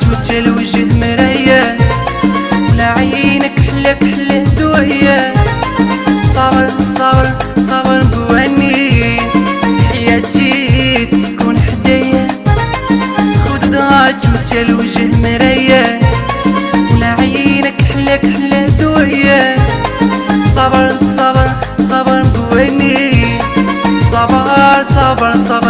توجه الوجه مرايا ولا عينك حلاك حلا دويا صبر صبر صبر بواني. حياتي تسكن حدايا. دويا صبر صبر صبر صبر صبر صبر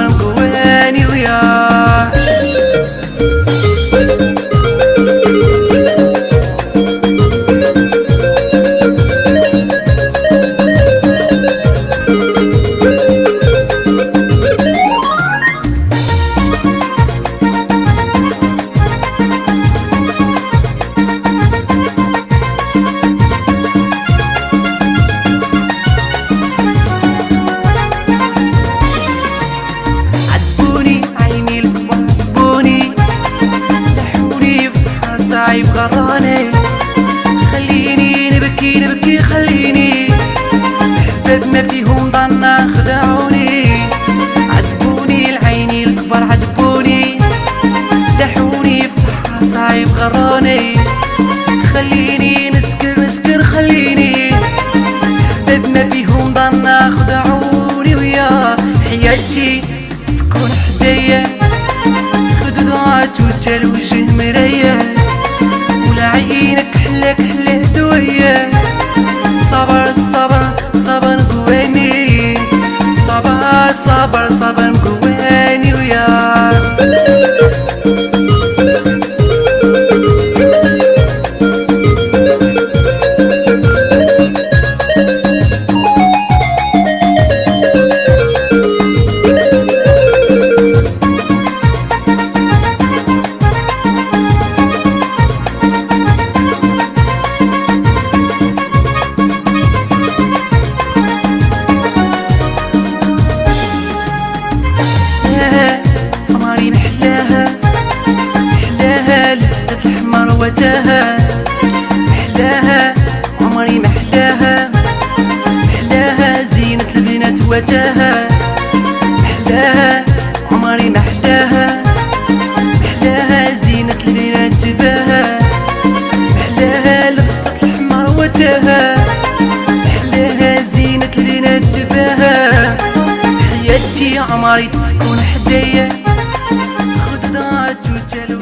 بحر صعيب غراني خليني نبكي نبكي خليني. احباب ما فيهم ضنا خدعوني. عذبوني العيني الكبار عذبوني. لحوني في بحر صعيب غراني خليني نسكر نسكر خليني. احباب ما فيهم ضنا خدعوني ويا. حياتي سكون حدايا. الوجه مرايا ولا عينك حلاك حلا دويا صبر صبر صبر قواني صبر صبر صبر وجهها محلاها عمري محلاها محلاها زينة البنات وجهها محلاها عمري محلاها محلاها زينة البنات جباها محلاها لبسة الحمار وجهها محلاها زينة البنات جباها. حياتي عمري تسكن حدايا خضرات وجلو